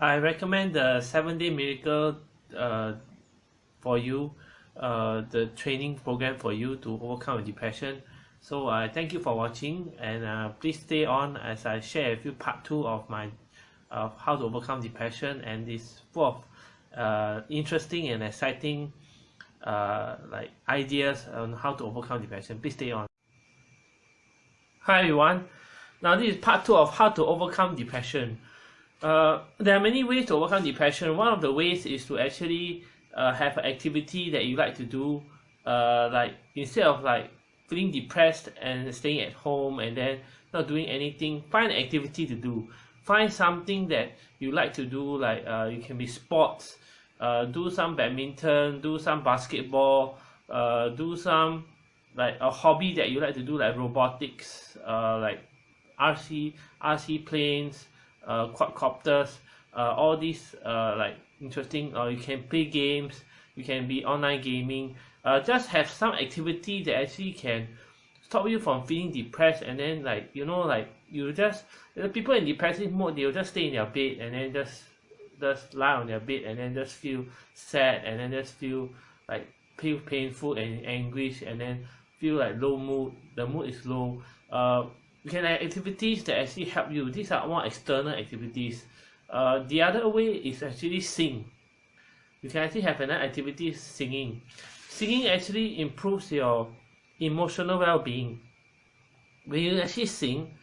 I recommend the seven day miracle uh, for you uh, the training program for you to overcome depression. So I uh, thank you for watching and uh, please stay on as I share a few part 2 of my of how to overcome depression and this full of uh, interesting and exciting uh, like ideas on how to overcome depression. Please stay on. Hi everyone. Now this is part 2 of how to overcome depression uh, there are many ways to overcome depression. One of the ways is to actually uh, have an activity that you like to do uh, like instead of like feeling depressed and staying at home and then not doing anything find an activity to do. Find something that you like to do like uh, it can be sports. Uh, do some badminton do some basketball uh, do some like a hobby that you like to do like robotics uh, like RC RC planes uh, quadcopters uh, all these uh, like interesting or you can play games you can be online gaming uh, just have some activity that actually can stop you from feeling depressed and then like you know like you just the people in depressive mode they'll just stay in their bed and then just just lie on their bed and then just feel sad and then just feel like feel painful and anguish and then feel like low mood. The mood is low. Uh you can have activities that actually help you? These are more external activities. Uh the other way is actually sing. You can actually have another activity singing. Singing actually improves your emotional well-being. When you actually sing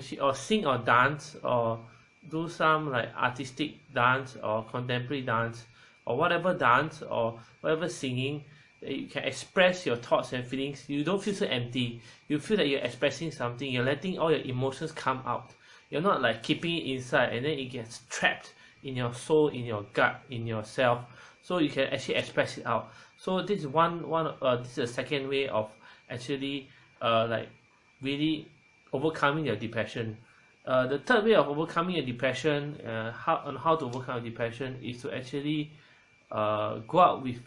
she or sing or dance or do some like artistic dance or contemporary dance or whatever dance or whatever singing you can express your thoughts and feelings. You don't feel so empty. You feel that you're expressing something. You're letting all your emotions come out. You're not like keeping it inside and then it gets trapped in your soul in your gut in yourself. So you can actually express it out. So this is one one uh, this is a second way of actually uh like really overcoming your depression. Uh, the third way of overcoming a depression uh, how on how to overcome depression is to actually uh, go out with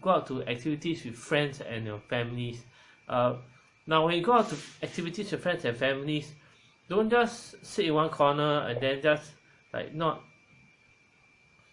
go out to activities with friends and your families. Uh, now when you go out to activities with friends and families don't just sit in one corner and then just like not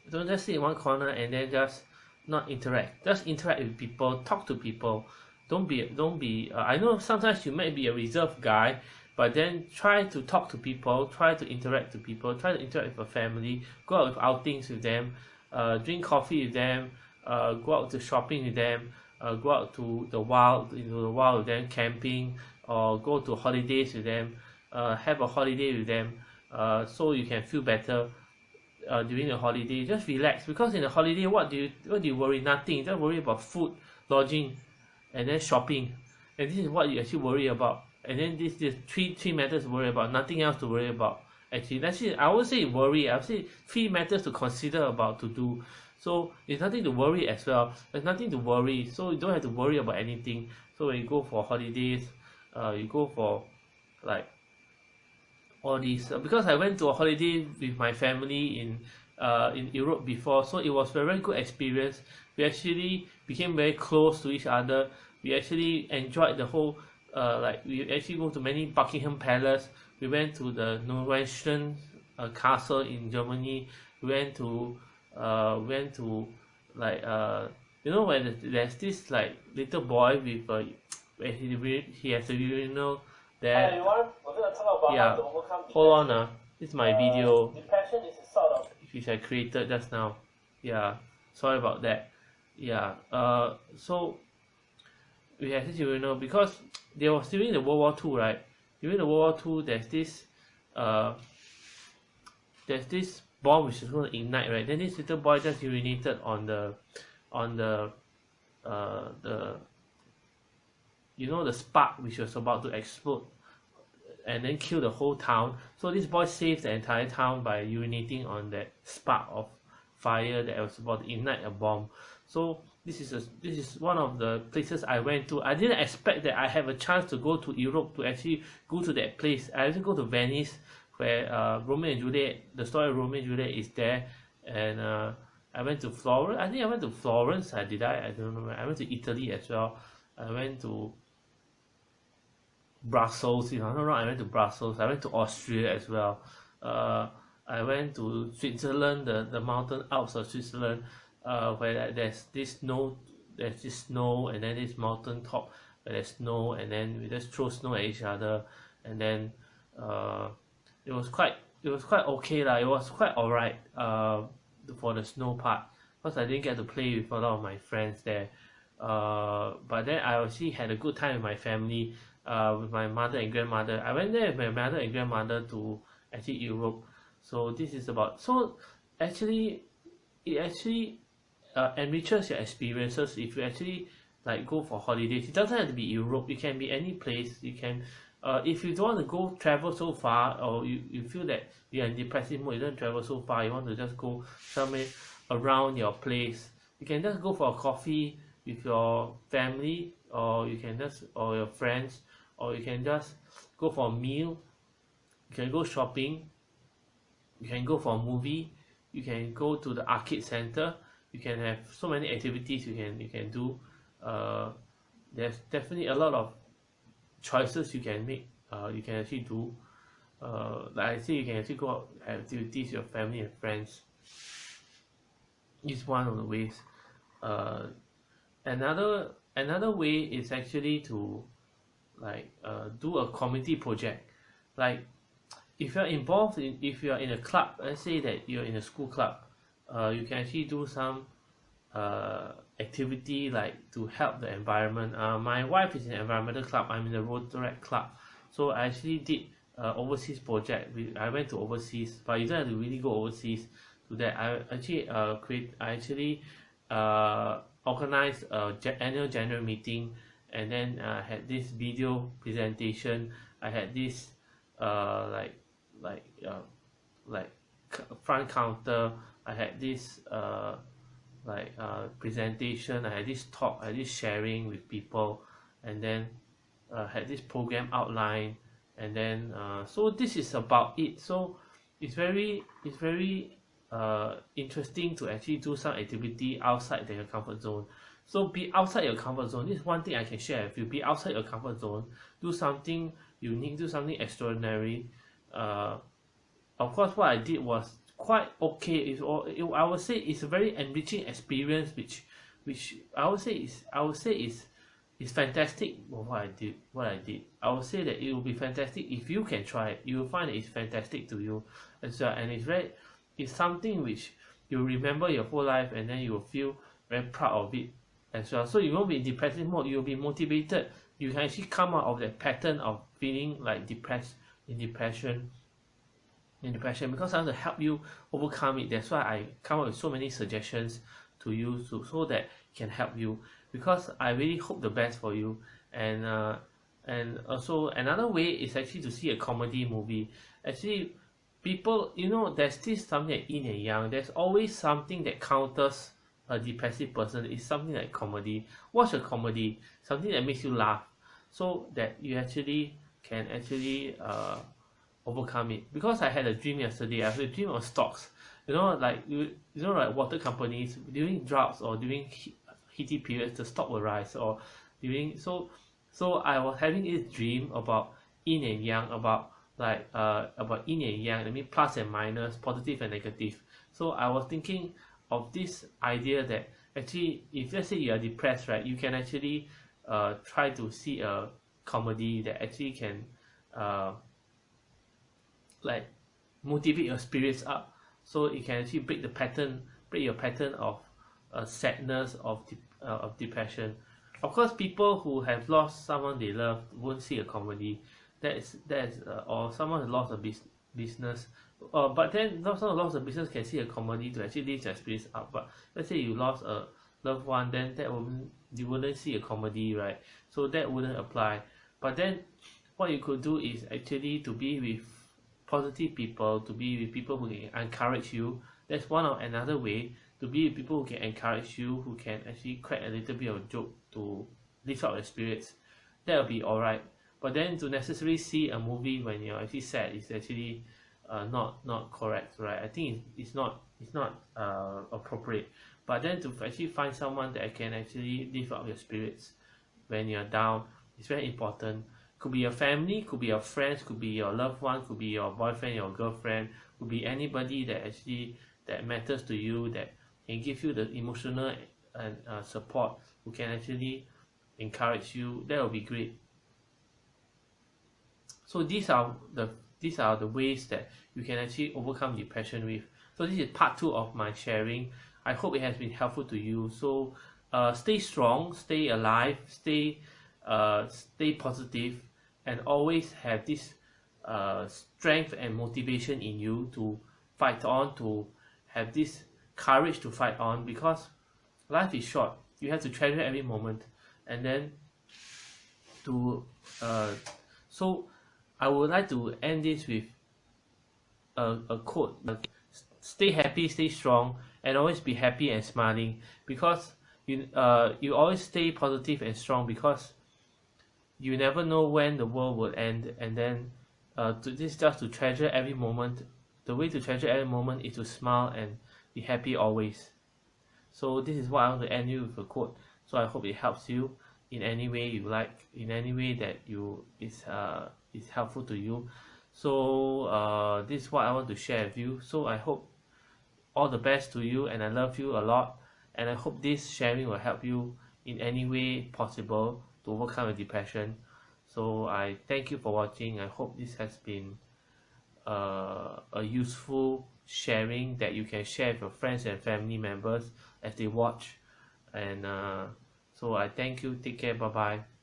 don't just sit in one corner and then just not interact. Just interact with people talk to people. Don't be don't be uh, I know sometimes you might be a reserved guy but then try to talk to people try to interact to people try to interact with your family go out with outings with them uh, drink coffee with them uh, go out to shopping with them uh, go out to the wild into the wild with them camping or go to holidays with them uh, have a holiday with them uh, so you can feel better uh, during the holiday. Just relax because in the holiday what do you what do you worry? Nothing. Just worry about food lodging and then shopping. And this is what you actually worry about. And then this this three three matters to worry about. Nothing else to worry about actually let's I would say worry I would say three matters to consider about to do. So it's nothing to worry as well. There's nothing to worry. So you don't have to worry about anything. So when you go for holidays uh you go for like all these uh, because I went to a holiday with my family in uh in Europe before. So it was a very good experience. We actually became very close to each other. We actually enjoyed the whole uh like we actually go to many Buckingham Palace we went to the Neuschwanstein uh, castle in Germany. We went to uh went to like uh you know when there's this like little boy with a when he he has a urinal there. Yeah. hold on ah this is my video. Depression is a sort of... which I created just now. Yeah. Sorry about that. Yeah. Uh so we have this urinal because there was during the World War Two right during the World War Two there's this uh there's this bomb which is going to ignite right? Then this little boy just urinated on the on the uh the you know the spark which was about to explode and then kill the whole town. So this boy saved the entire town by urinating on that spark of fire that was about to ignite a bomb. So this is a this is one of the places I went to. I didn't expect that I have a chance to go to Europe to actually go to that place. I actually go to Venice where uh, Romeo and Juliet the story of Romeo and Juliet is there. And uh, I went to Florence. I think I went to Florence. I did I? I don't know I went to Italy as well. I went to Brussels. If I'm not wrong I went to Brussels. I went to Austria as well. Uh I went to Switzerland the the mountain Alps of Switzerland uh where there's this snow there's this snow and then this mountain top where there's snow and then we just throw snow at each other and then uh it was quite it was quite okay lah. It was quite alright uh for the snow part. Cause I didn't get to play with a lot of my friends there. Uh but then I actually had a good time with my family uh with my mother and grandmother. I went there with my mother and grandmother to actually Europe. So this is about so actually it actually uh, enriches your experiences. If you actually like go for holidays it doesn't have to be Europe. It can be any place. You can uh if you don't want to go travel so far or you, you feel that you're in depressive mode you don't travel so far you want to just go somewhere around your place you can just go for a coffee with your family or you can just or your friends or you can just go for a meal. You can go shopping. You can go for a movie. You can go to the arcade center you can have so many activities you can you can do. Uh there's definitely a lot of choices you can make uh you can actually do. Uh like I say you can actually go out have activities with your family and friends. Is one of the ways. Uh another another way is actually to like uh do a community project. Like if you're involved in if you're in a club let's say that you're in a school club uh you can actually do some uh activity like to help the environment. Uh my wife is in environmental club I'm in the Rotaract club. So I actually did a overseas project we I went to overseas but you don't have to really go overseas to that. I actually uh create I actually uh organized a annual general meeting and then uh had this video presentation. I had this uh like like uh like front counter I had this uh like uh presentation I had this talk I had this sharing with people and then uh had this program outline and then uh so this is about it. So it's very it's very uh interesting to actually do some activity outside their comfort zone. So be outside your comfort zone. This is one thing I can share with you. Be outside your comfort zone. Do something unique. Do something extraordinary. Uh of course what I did was quite okay. It's all it, I would say it's a very enriching experience which which I would say is I would say is is fantastic what I did what I did. I would say that it will be fantastic if you can try it. You will find it's fantastic to you as well. And it's very it's something which you remember your whole life and then you will feel very proud of it as well. So you won't be in depressive mode. You will be motivated. You can actually come out of that pattern of feeling like depressed in depression in depression because I want to help you overcome it. That's why I come up with so many suggestions to you to so that can help you. Because I really hope the best for you. And uh and also another way is actually to see a comedy movie. Actually people you know there's this something like yin and there's always something that counters a depressive person is something like comedy. Watch a comedy something that makes you laugh. So that you actually can actually uh overcome it. Because I had a dream yesterday I had a dream of stocks. You know like you you know like water companies during droughts or during heat heaty periods the stock will rise or during so so I was having this dream about yin and yang about like uh about yin and yang I mean plus and minus positive and negative. So I was thinking of this idea that actually if let's say you are depressed right you can actually uh try to see a comedy that actually can uh like motivate your spirits up so it can actually break the pattern break your pattern of uh, sadness of de uh, of depression. Of course people who have lost someone they love won't see a comedy. That is that is uh, or someone who lost a bus business. Uh, but then not someone lost a business can see a comedy to actually lift their spirits up. But let's say you lost a loved one then that won't you wouldn't see a comedy right? So that wouldn't apply. But then what you could do is actually to be with positive people to be with people who can encourage you. That's one of another way to be with people who can encourage you who can actually crack a little bit of joke to lift up your spirits. That will be alright. But then to necessarily see a movie when you're actually sad is actually uh, not not correct right? I think it's, it's not it's not uh, appropriate. But then to actually find someone that can actually lift up your spirits when you're down is very important could be your family could be your friends could be your loved one could be your boyfriend your girlfriend could be anybody that actually that matters to you that can give you the emotional and uh, support who can actually encourage you that will be great. So these are the these are the ways that you can actually overcome depression with. So this is part two of my sharing. I hope it has been helpful to you. So uh, stay strong stay alive stay uh, stay positive and always have this uh, strength and motivation in you to fight on to have this courage to fight on because life is short. You have to treasure every moment. And then to uh, so I would like to end this with a, a quote stay happy stay strong and always be happy and smiling. Because you uh you always stay positive and strong because you never know when the world will end and then uh to this just to treasure every moment. The way to treasure every moment is to smile and be happy always. So this is what I want to end you with a quote. So I hope it helps you in any way you like in any way that you is uh is helpful to you. So uh this is what I want to share with you. So I hope all the best to you and I love you a lot and I hope this sharing will help you in any way possible to overcome your depression. So I thank you for watching. I hope this has been uh, a useful sharing that you can share with your friends and family members as they watch. And uh, so I thank you. Take care. Bye bye